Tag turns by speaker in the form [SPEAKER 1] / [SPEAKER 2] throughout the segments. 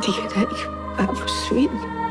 [SPEAKER 1] Dije, daddy, vamos, ven.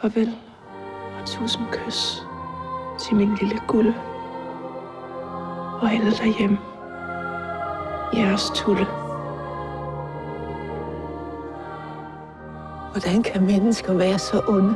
[SPEAKER 1] Farvel og tusind kys til min lille guld og alle derhjemme. Jeres Tulle.
[SPEAKER 2] Hvordan kan mennesker være så onde?